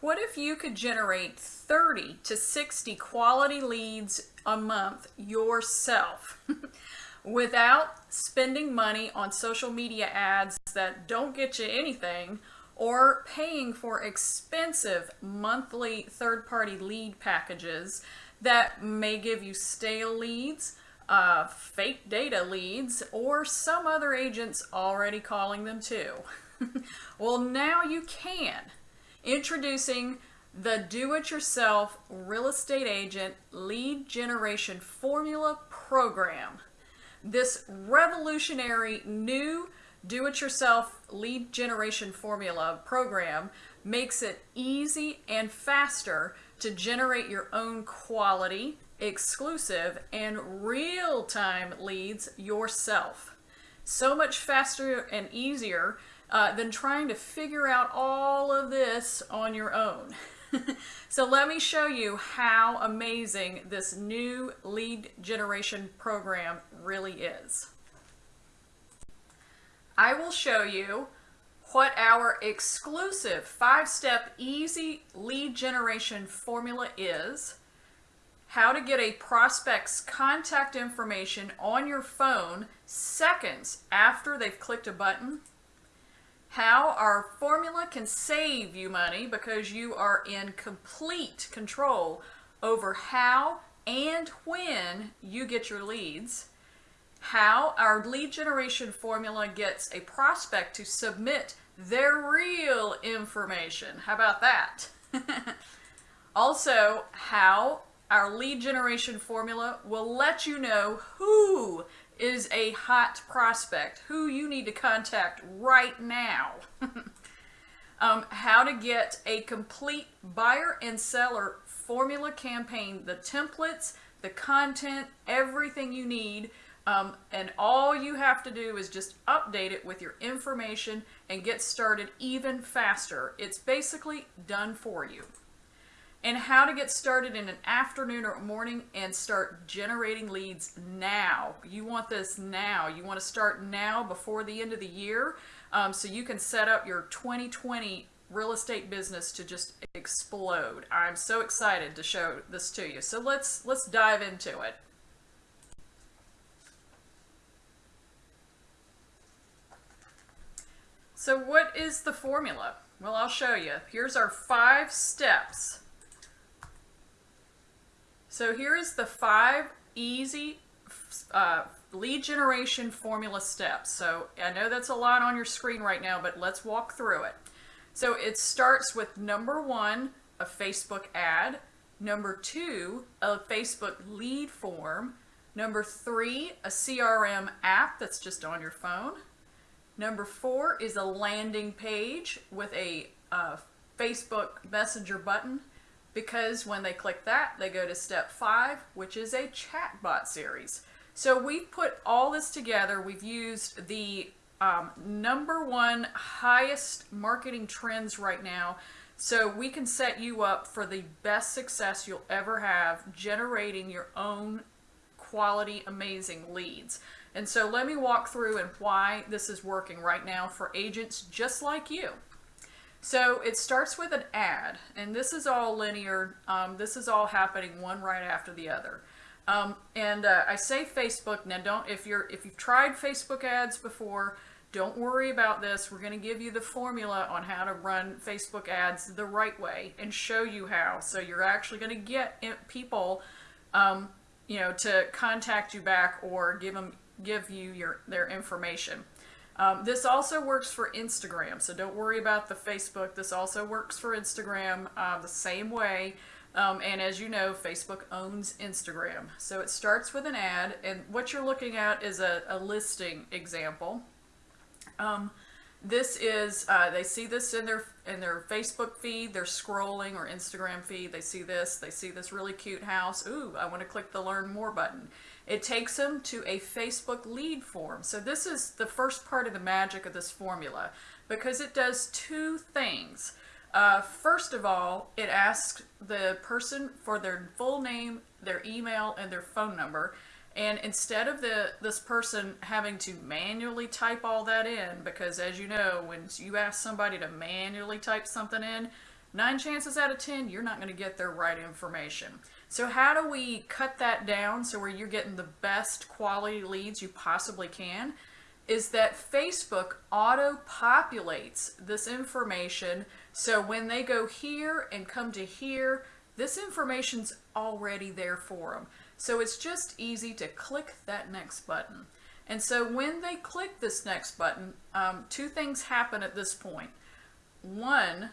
What if you could generate 30 to 60 quality leads a month yourself without spending money on social media ads that don't get you anything or paying for expensive monthly third-party lead packages that may give you stale leads, uh, fake data leads, or some other agents already calling them too. well, now you can. Introducing the do-it-yourself real estate agent lead generation formula program. This revolutionary new do-it-yourself lead generation formula program makes it easy and faster to generate your own quality, exclusive, and real-time leads yourself. So much faster and easier uh, than trying to figure out all of this on your own. so let me show you how amazing this new lead generation program really is. I will show you what our exclusive five-step easy lead generation formula is, how to get a prospect's contact information on your phone seconds after they've clicked a button, how our formula can save you money because you are in complete control over how and when you get your leads, how our lead generation formula gets a prospect to submit their real information. How about that? also, how our lead generation formula will let you know who is a hot prospect, who you need to contact right now. um, how to get a complete buyer and seller formula campaign, the templates, the content, everything you need. Um, and all you have to do is just update it with your information and get started even faster. It's basically done for you and how to get started in an afternoon or morning and start generating leads now. You want this now. You want to start now before the end of the year um, so you can set up your 2020 real estate business to just explode. I'm so excited to show this to you. So let's let's dive into it. So what is the formula? Well, I'll show you. Here's our five steps so here is the five easy uh, lead generation formula steps. So I know that's a lot on your screen right now, but let's walk through it. So it starts with number one, a Facebook ad. Number two, a Facebook lead form. Number three, a CRM app that's just on your phone. Number four is a landing page with a uh, Facebook Messenger button because when they click that, they go to step five, which is a chatbot series. So we've put all this together. We've used the um, number one highest marketing trends right now so we can set you up for the best success you'll ever have generating your own quality, amazing leads. And so let me walk through and why this is working right now for agents just like you. So it starts with an ad, and this is all linear. Um, this is all happening one right after the other. Um, and uh, I say Facebook now. Don't if you're if you've tried Facebook ads before, don't worry about this. We're going to give you the formula on how to run Facebook ads the right way and show you how. So you're actually going to get people, um, you know, to contact you back or give them give you your their information. Um, this also works for Instagram, so don't worry about the Facebook. This also works for Instagram uh, the same way. Um, and as you know, Facebook owns Instagram. So it starts with an ad, and what you're looking at is a, a listing example. Um, this is, uh, they see this in their in their Facebook feed, they're scrolling, or Instagram feed, they see this, they see this really cute house. Ooh, I want to click the Learn More button. It takes them to a Facebook lead form. So this is the first part of the magic of this formula because it does two things. Uh, first of all, it asks the person for their full name, their email, and their phone number. And instead of the this person having to manually type all that in, because as you know, when you ask somebody to manually type something in, nine chances out of 10, you're not going to get their right information. So how do we cut that down so where you're getting the best quality leads you possibly can? Is that Facebook auto populates this information so when they go here and come to here, this information's already there for them. So it's just easy to click that next button. And so when they click this next button, um, two things happen at this point. One,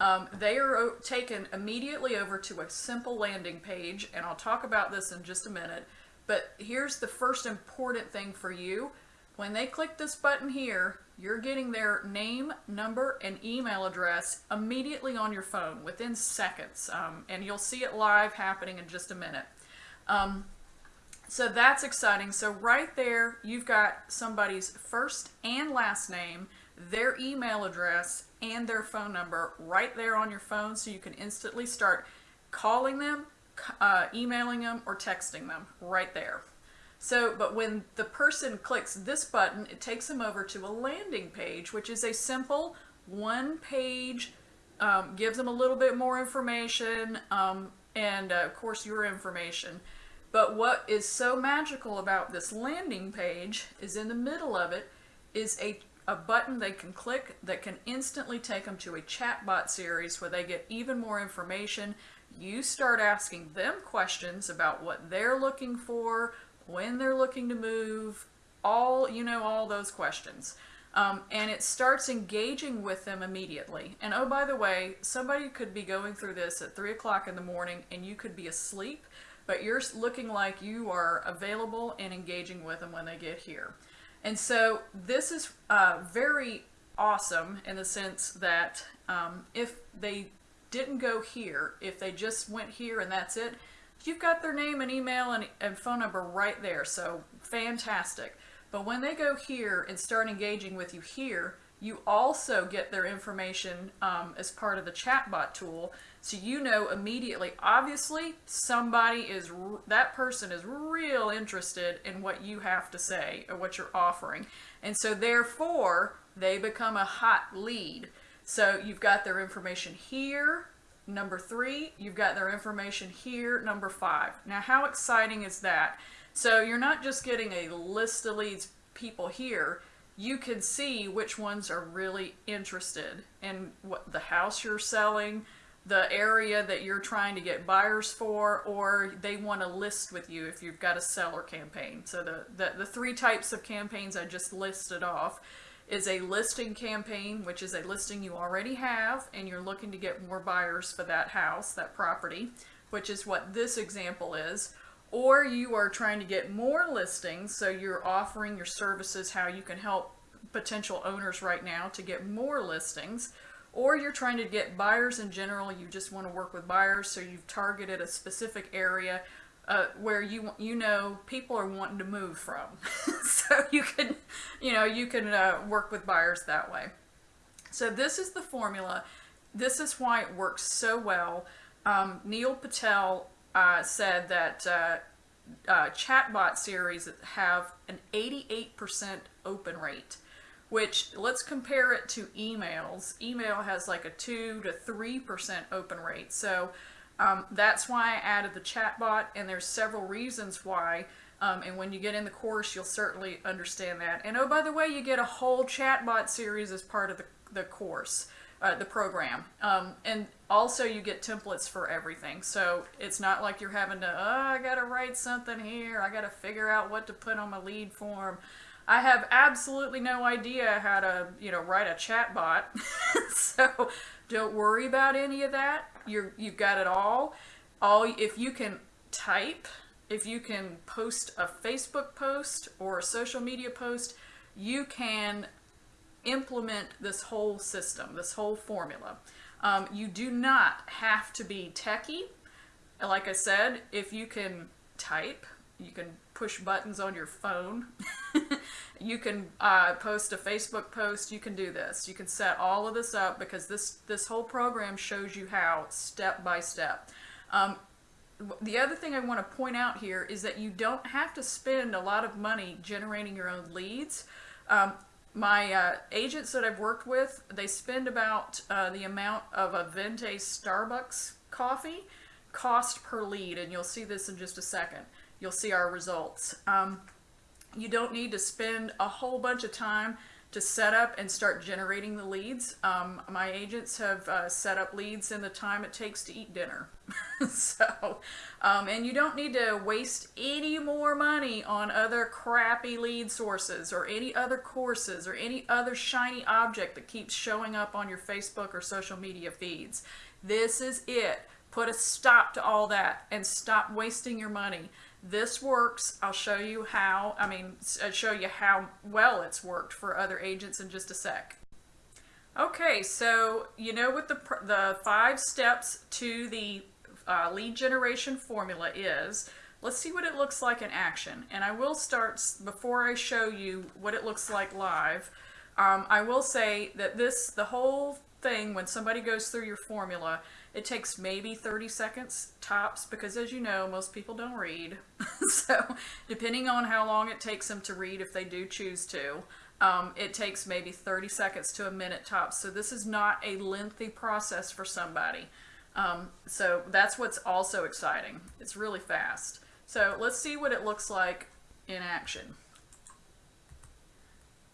um, they are taken immediately over to a simple landing page, and I'll talk about this in just a minute. But here's the first important thing for you. When they click this button here, you're getting their name, number, and email address immediately on your phone within seconds. Um, and you'll see it live happening in just a minute. Um, so that's exciting. So right there, you've got somebody's first and last name, their email address, and their phone number right there on your phone so you can instantly start calling them, uh, emailing them, or texting them right there. So, but when the person clicks this button, it takes them over to a landing page, which is a simple one page, um, gives them a little bit more information, um, and uh, of course your information. But what is so magical about this landing page is in the middle of it is a, a button they can click that can instantly take them to a chatbot series where they get even more information. You start asking them questions about what they're looking for, when they're looking to move, all, you know, all those questions. Um, and it starts engaging with them immediately. And oh, by the way, somebody could be going through this at 3 o'clock in the morning and you could be asleep but you're looking like you are available and engaging with them when they get here. And so this is uh, very awesome in the sense that um, if they didn't go here, if they just went here and that's it, you've got their name and email and, and phone number right there. So fantastic. But when they go here and start engaging with you here, you also get their information um, as part of the chatbot tool so you know immediately, obviously, somebody is, that person is real interested in what you have to say or what you're offering. And so therefore, they become a hot lead. So you've got their information here, number three, you've got their information here, number five. Now, how exciting is that? So you're not just getting a list of leads people here, you can see which ones are really interested in what the house you're selling, the area that you're trying to get buyers for or they want to list with you if you've got a seller campaign. So the, the, the three types of campaigns I just listed off is a listing campaign, which is a listing you already have and you're looking to get more buyers for that house, that property, which is what this example is. Or you are trying to get more listings, so you're offering your services, how you can help potential owners right now to get more listings or you're trying to get buyers in general, you just want to work with buyers, so you've targeted a specific area uh, where you you know people are wanting to move from, so you can you know you can uh, work with buyers that way. So this is the formula. This is why it works so well. Um, Neil Patel uh, said that uh, uh, chatbot series have an 88% open rate which let's compare it to emails. Email has like a 2 to 3% open rate. So um, that's why I added the chatbot, and there's several reasons why. Um, and when you get in the course, you'll certainly understand that. And oh, by the way, you get a whole chatbot series as part of the, the course, uh, the program. Um, and also you get templates for everything. So it's not like you're having to, oh, I got to write something here. I got to figure out what to put on my lead form. I have absolutely no idea how to, you know, write a chat bot. so don't worry about any of that. You're, you've got it all. All If you can type, if you can post a Facebook post or a social media post, you can implement this whole system, this whole formula. Um, you do not have to be techie. Like I said, if you can type, you can push buttons on your phone. you can uh, post a Facebook post. You can do this. You can set all of this up because this, this whole program shows you how step by step. Um, the other thing I want to point out here is that you don't have to spend a lot of money generating your own leads. Um, my uh, agents that I've worked with, they spend about uh, the amount of a Venti Starbucks coffee cost per lead, and you'll see this in just a second. You'll see our results. Um, you don't need to spend a whole bunch of time to set up and start generating the leads. Um, my agents have uh, set up leads in the time it takes to eat dinner. so, um, and you don't need to waste any more money on other crappy lead sources or any other courses or any other shiny object that keeps showing up on your Facebook or social media feeds. This is it. Put a stop to all that and stop wasting your money. This works. I'll show you how, I mean, I'll show you how well it's worked for other agents in just a sec. Okay, so you know what the, the five steps to the uh, lead generation formula is. Let's see what it looks like in action. And I will start, before I show you what it looks like live, um, I will say that this, the whole thing, when somebody goes through your formula, it takes maybe 30 seconds tops because as you know, most people don't read. so depending on how long it takes them to read, if they do choose to, um, it takes maybe 30 seconds to a minute tops. So this is not a lengthy process for somebody. Um, so that's what's also exciting. It's really fast. So let's see what it looks like in action.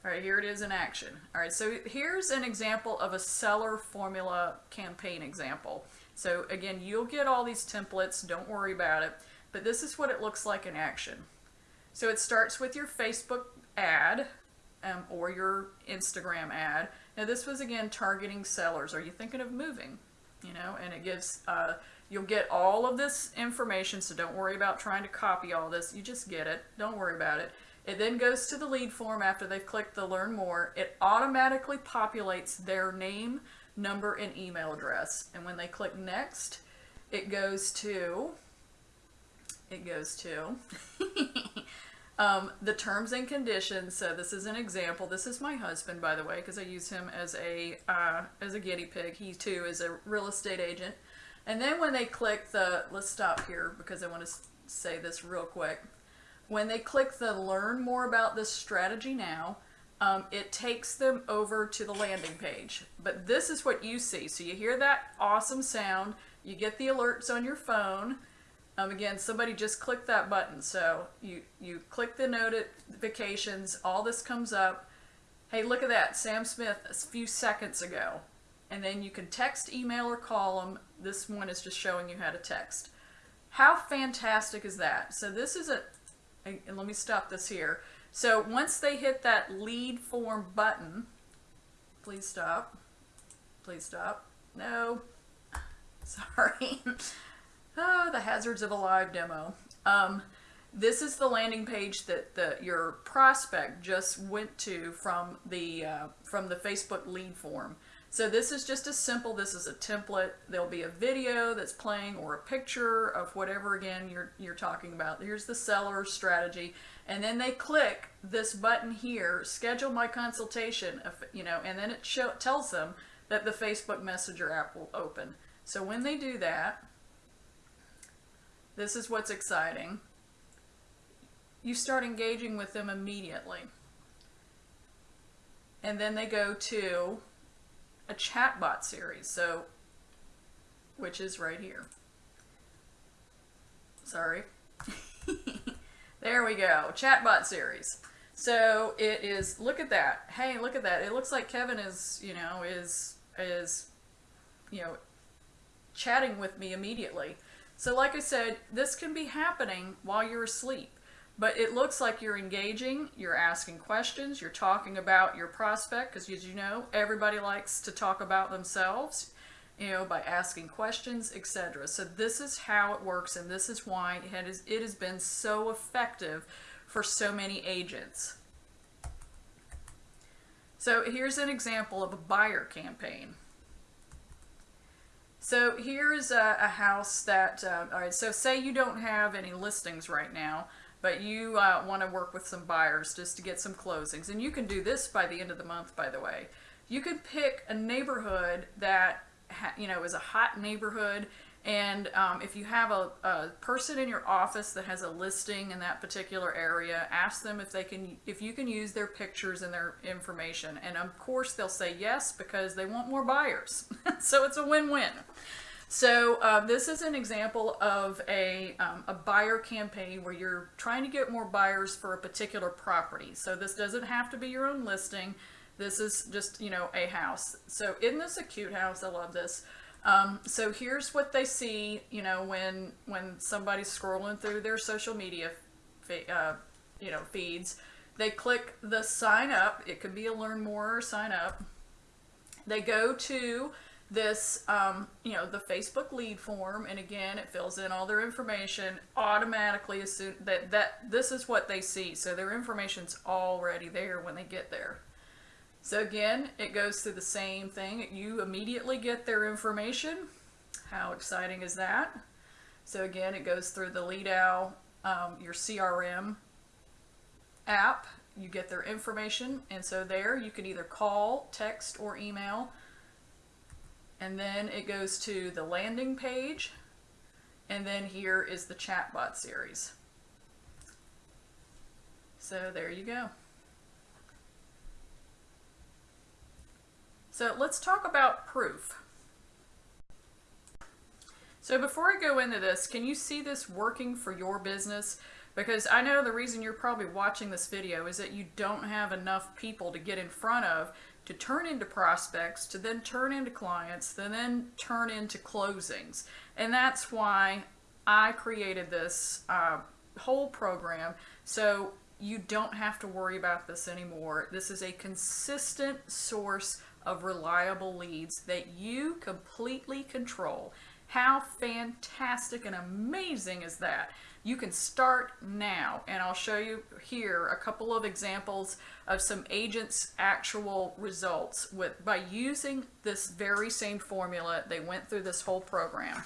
All right, here it is in action. All right, so here's an example of a seller formula campaign example. So again, you'll get all these templates, don't worry about it, but this is what it looks like in action. So it starts with your Facebook ad um, or your Instagram ad. Now this was again targeting sellers. Are you thinking of moving? You know, and it gives, uh, you'll get all of this information, so don't worry about trying to copy all this. You just get it. Don't worry about it. It then goes to the lead form after they've clicked the learn more. It automatically populates their name, number, and email address. And when they click next, it goes to, it goes to um, the terms and conditions. So this is an example. This is my husband, by the way, because I use him as a, uh, as a guinea pig. He too is a real estate agent. And then when they click the, let's stop here because I want to say this real quick. When they click the learn more about this strategy now, um, it takes them over to the landing page. But this is what you see. So you hear that awesome sound, you get the alerts on your phone. Um, again, somebody just clicked that button. So you, you click the notifications, all this comes up. Hey, look at that, Sam Smith a few seconds ago. And then you can text, email, or call them. This one is just showing you how to text. How fantastic is that? So this is a, and let me stop this here. So once they hit that lead form button, please stop, please stop, no, sorry, oh, the hazards of a live demo. Um, this is the landing page that the, your prospect just went to from the, uh, from the Facebook lead form. So this is just a simple, this is a template. There'll be a video that's playing or a picture of whatever again you're, you're talking about. Here's the seller strategy. And then they click this button here, schedule my consultation, you know, and then it show, tells them that the Facebook Messenger app will open. So when they do that, this is what's exciting. You start engaging with them immediately. And then they go to a chatbot series, so which is right here. Sorry. there we go, chatbot series. So it is, look at that. Hey, look at that. It looks like Kevin is, you know, is, is, you know, chatting with me immediately. So like I said, this can be happening while you're asleep. But it looks like you're engaging, you're asking questions, you're talking about your prospect, because as you know, everybody likes to talk about themselves, you know, by asking questions, etc. So this is how it works, and this is why it has, it has been so effective for so many agents. So here's an example of a buyer campaign. So here's a, a house that, uh, all right, so say you don't have any listings right now, but you uh, want to work with some buyers just to get some closings. And you can do this by the end of the month, by the way. You could pick a neighborhood that, you know, is a hot neighborhood And um, if you have a, a person in your office that has a listing in that particular area, ask them if they can, if you can use their pictures and their information. And of course, they'll say yes because they want more buyers. so it's a win-win. So uh, this is an example of a, um, a buyer campaign where you're trying to get more buyers for a particular property. So this doesn't have to be your own listing. This is just, you know, a house. So isn't this a cute house? I love this. Um, so here's what they see, you know, when when somebody's scrolling through their social media, uh, you know, feeds. They click the sign up. It could be a learn more or sign up. They go to this, um, you know, the Facebook lead form, and again, it fills in all their information automatically. As soon that that this is what they see, so their information's already there when they get there. So again, it goes through the same thing. You immediately get their information. How exciting is that? So again, it goes through the LeadOwl, um, your CRM app. You get their information, and so there you can either call, text, or email. And then it goes to the landing page, and then here is the chatbot series. So there you go. So let's talk about proof. So before I go into this, can you see this working for your business? Because I know the reason you're probably watching this video is that you don't have enough people to get in front of to turn into prospects, to then turn into clients, to then turn into closings. And that's why I created this uh, whole program. So you don't have to worry about this anymore. This is a consistent source of reliable leads that you completely control. How fantastic and amazing is that? You can start now, and I'll show you here a couple of examples of some agents' actual results with by using this very same formula. They went through this whole program.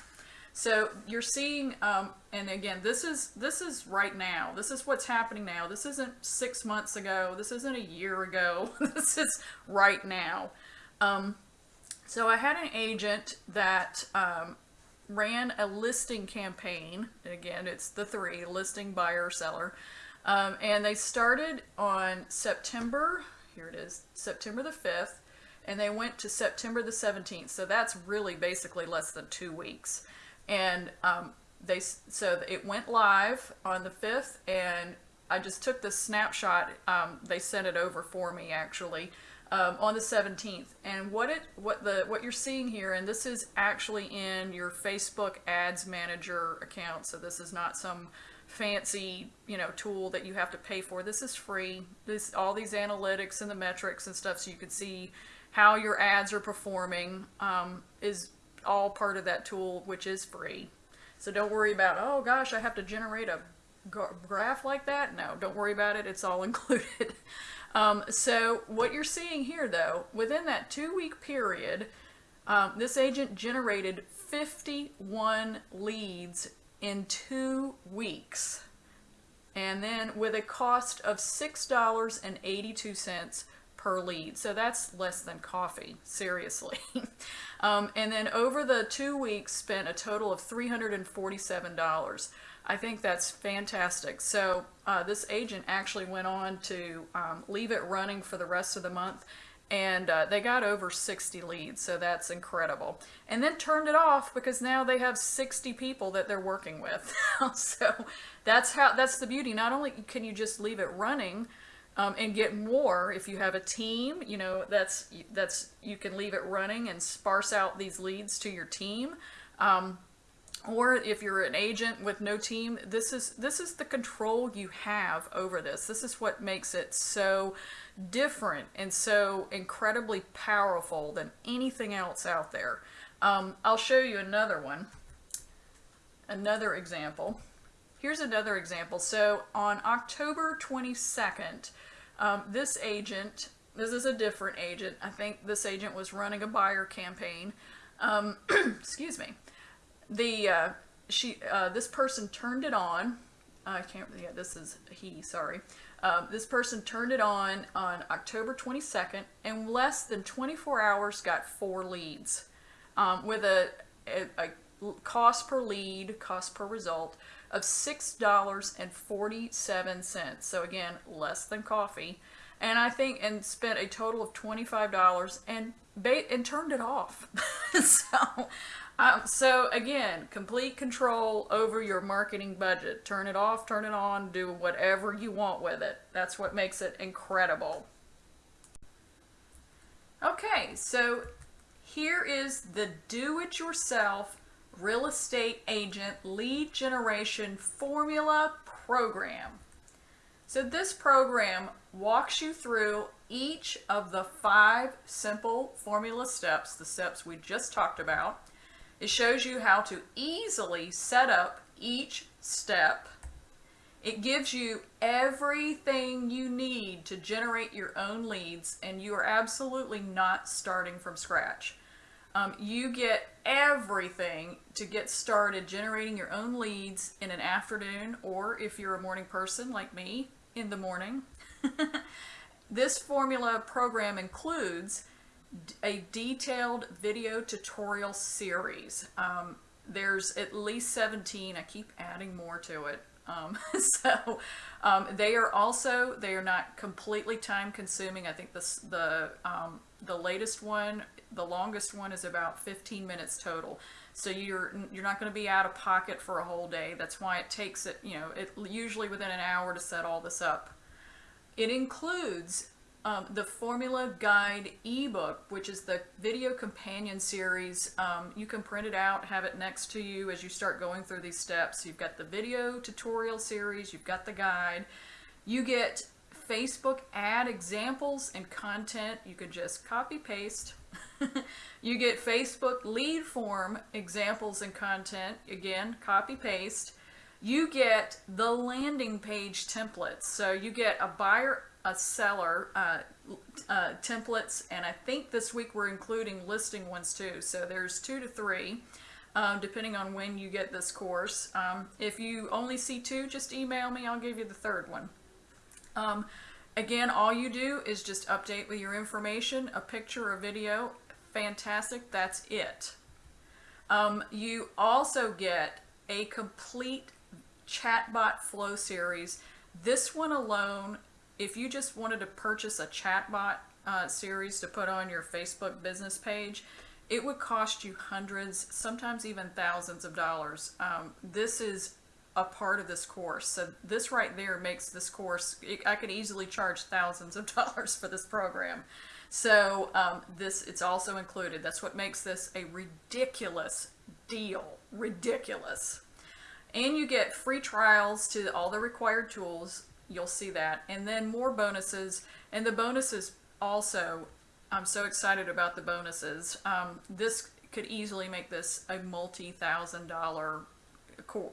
So you're seeing, um, and again, this is this is right now. This is what's happening now. This isn't six months ago. This isn't a year ago. this is right now. Um, so I had an agent that um, ran a listing campaign. Again, it's the three, listing, buyer, seller. Um, and they started on September, here it is, September the 5th, and they went to September the 17th. So that's really basically less than two weeks. And um, they so it went live on the 5th, and I just took the snapshot. Um, they sent it over for me, actually um, on the 17th. And what it what the what you're seeing here, and this is actually in your Facebook Ads Manager account. So this is not some fancy you know tool that you have to pay for. This is free. This all these analytics and the metrics and stuff, so you can see how your ads are performing um, is all part of that tool, which is free. So don't worry about oh gosh, I have to generate a graph like that. No, don't worry about it. It's all included. Um, so what you're seeing here though, within that two week period, um, this agent generated 51 leads in two weeks. And then with a cost of $6.82 per lead. So that's less than coffee, seriously. um, and then over the two weeks spent a total of $347. I think that's fantastic. So uh, this agent actually went on to um, leave it running for the rest of the month and uh, they got over 60 leads so that's incredible. And then turned it off because now they have 60 people that they're working with. So that's how that's the beauty. Not only can you just leave it running um, and get more if you have a team you know that's that's you can leave it running and sparse out these leads to your team um, or if you're an agent with no team, this is this is the control you have over this. This is what makes it so different and so incredibly powerful than anything else out there. Um, I'll show you another one, another example. Here's another example. So on October 22nd, um, this agent, this is a different agent. I think this agent was running a buyer campaign. Um, excuse me the uh, she uh, this person turned it on. I can't. Yeah, this is he. Sorry. Um, this person turned it on on October 22nd, and less than 24 hours got four leads, um, with a cost per lead, cost per result of $6.47. So again, less than coffee. And I think, and spent a total of $25 and, bait and turned it off. so, um, so again, complete control over your marketing budget. Turn it off, turn it on, do whatever you want with it. That's what makes it incredible. Okay, so here is the do it yourself real estate agent lead generation formula program. So, this program walks you through each of the five simple formula steps, the steps we just talked about. It shows you how to easily set up each step. It gives you everything you need to generate your own leads, and you are absolutely not starting from scratch. Um, you get everything to get started generating your own leads in an afternoon, or if you're a morning person like me, in the morning. this formula program includes a detailed video tutorial series. Um, there's at least 17. I keep adding more to it. Um, so um, they are also they are not completely time consuming. I think this the um, the latest one, the longest one is about 15 minutes total. So you're you're not going to be out of pocket for a whole day. That's why it takes it you know it usually within an hour to set all this up. It includes um, the Formula Guide ebook, which is the video companion series. Um, you can print it out, have it next to you as you start going through these steps. You've got the video tutorial series, you've got the guide. You get Facebook ad examples and content. You can just copy paste. you get Facebook lead form examples and content. Again, copy paste. You get the landing page templates. So you get a buyer a seller uh, uh, templates, and I think this week we're including listing ones too. So there's two to three, um, depending on when you get this course. Um, if you only see two, just email me. I'll give you the third one. Um, again, all you do is just update with your information, a picture, a video. Fantastic. That's it. Um, you also get a complete chatbot flow series. This one alone if you just wanted to purchase a chatbot uh, series to put on your Facebook business page, it would cost you hundreds, sometimes even thousands of dollars. Um, this is a part of this course. So this right there makes this course, I could easily charge thousands of dollars for this program. So um, this, it's also included. That's what makes this a ridiculous deal. Ridiculous. And you get free trials to all the required tools you'll see that. And then more bonuses. And the bonuses also, I'm so excited about the bonuses. Um, this could easily make this a multi-thousand dollar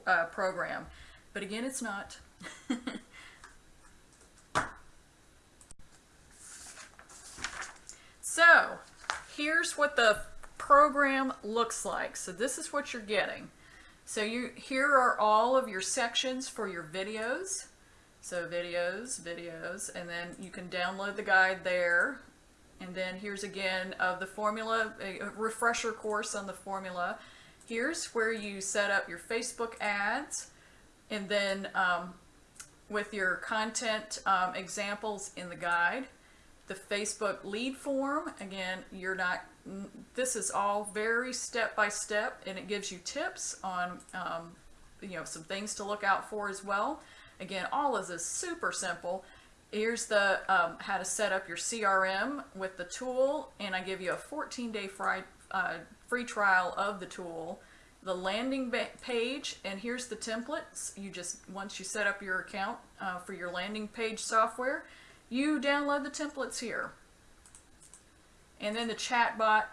uh, program. But again, it's not. so, here's what the program looks like. So this is what you're getting. So you here are all of your sections for your videos. So videos, videos, and then you can download the guide there. And then here's again of the formula, a refresher course on the formula. Here's where you set up your Facebook ads and then um, with your content um, examples in the guide. The Facebook lead form, again, you're not, this is all very step by step and it gives you tips on, um, you know, some things to look out for as well. Again, all of this is super simple. Here's the um, how to set up your CRM with the tool, and I give you a 14-day free, uh, free trial of the tool. The landing page, and here's the templates. You just, once you set up your account uh, for your landing page software, you download the templates here. And then the chatbot,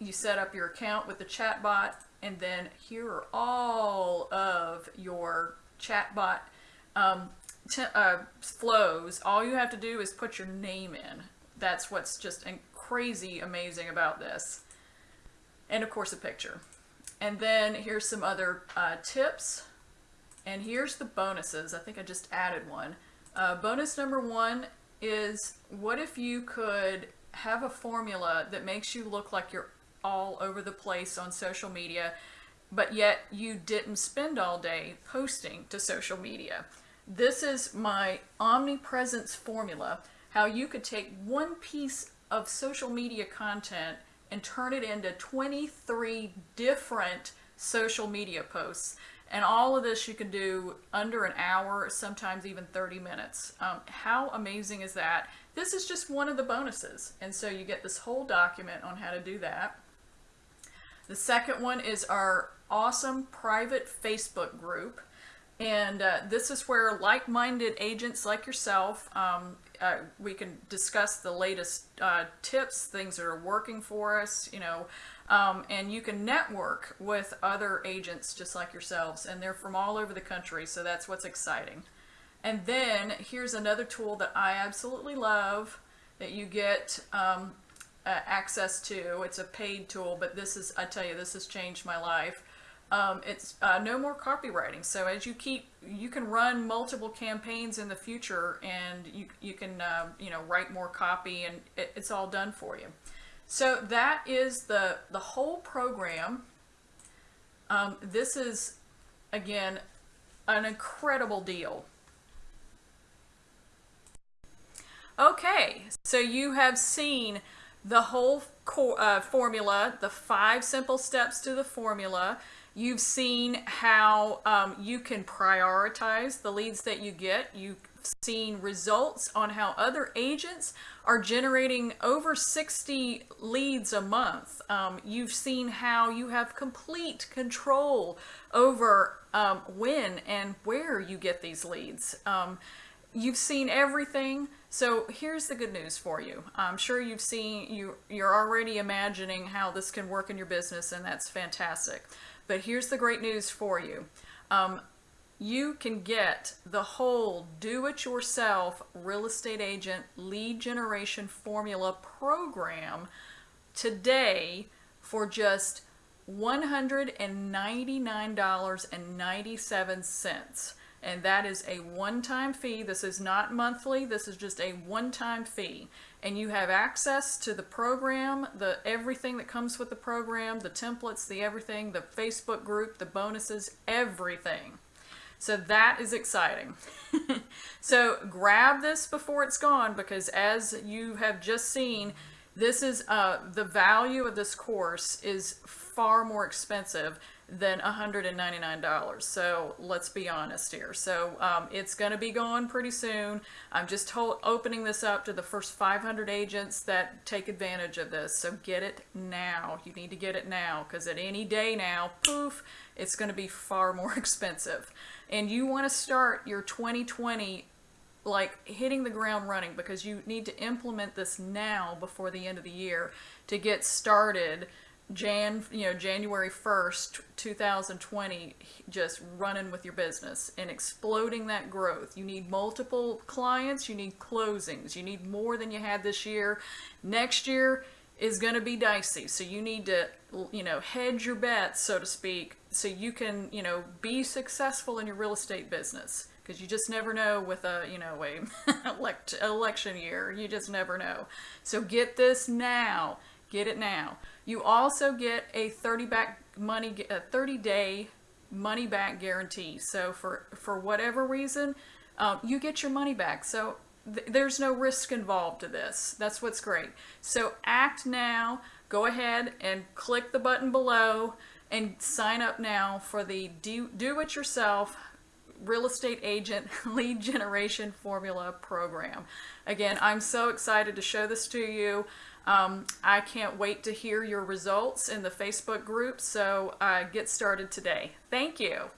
you set up your account with the chatbot, and then here are all of your chatbot um, uh, flows, all you have to do is put your name in. That's what's just crazy amazing about this. And of course a picture. And then here's some other uh, tips. And here's the bonuses. I think I just added one. Uh, bonus number one is what if you could have a formula that makes you look like you're all over the place on social media but yet you didn't spend all day posting to social media. This is my omnipresence formula, how you could take one piece of social media content and turn it into 23 different social media posts. And all of this you can do under an hour, sometimes even 30 minutes. Um, how amazing is that? This is just one of the bonuses. And so you get this whole document on how to do that. The second one is our awesome private Facebook group. And uh, this is where like-minded agents like yourself, um, uh, we can discuss the latest uh, tips, things that are working for us, you know, um, and you can network with other agents just like yourselves, and they're from all over the country, so that's what's exciting. And then here's another tool that I absolutely love that you get um, uh, access to. It's a paid tool, but this is, I tell you, this has changed my life. Um, it's uh, no more copywriting. So as you keep, you can run multiple campaigns in the future and you, you can, uh, you know, write more copy and it, it's all done for you. So that is the, the whole program. Um, this is, again, an incredible deal. Okay, so you have seen the whole uh, formula, the five simple steps to the formula. You've seen how um, you can prioritize the leads that you get. You've seen results on how other agents are generating over 60 leads a month. Um, you've seen how you have complete control over um, when and where you get these leads. Um, you've seen everything. So here's the good news for you. I'm sure you've seen, you, you're already imagining how this can work in your business and that's fantastic. But here's the great news for you. Um, you can get the whole do-it-yourself real estate agent lead generation formula program today for just $199.97 and that is a one-time fee. This is not monthly, this is just a one-time fee. And you have access to the program, the everything that comes with the program, the templates, the everything, the Facebook group, the bonuses, everything. So that is exciting. so grab this before it's gone because as you have just seen, this is uh, the value of this course is far more expensive than $199. So let's be honest here. So um, it's going to be gone pretty soon. I'm just opening this up to the first 500 agents that take advantage of this. So get it now. You need to get it now because at any day now, poof, it's going to be far more expensive. And you want to start your 2020 like hitting the ground running because you need to implement this now before the end of the year to get started Jan, you know, January 1st, 2020, just running with your business and exploding that growth. You need multiple clients, you need closings, you need more than you had this year. Next year is going to be dicey, so you need to, you know, hedge your bets, so to speak, so you can, you know, be successful in your real estate business. Because you just never know with a, you know, a elect election year. You just never know. So get this now. Get it now. You also get a 30 back money, a 30 day money back guarantee. So for, for whatever reason, um, you get your money back. So th there's no risk involved to this. That's what's great. So act now. Go ahead and click the button below and sign up now for the do, do it yourself real estate agent lead generation formula program. Again, I'm so excited to show this to you. Um, I can't wait to hear your results in the Facebook group, so uh, get started today. Thank you.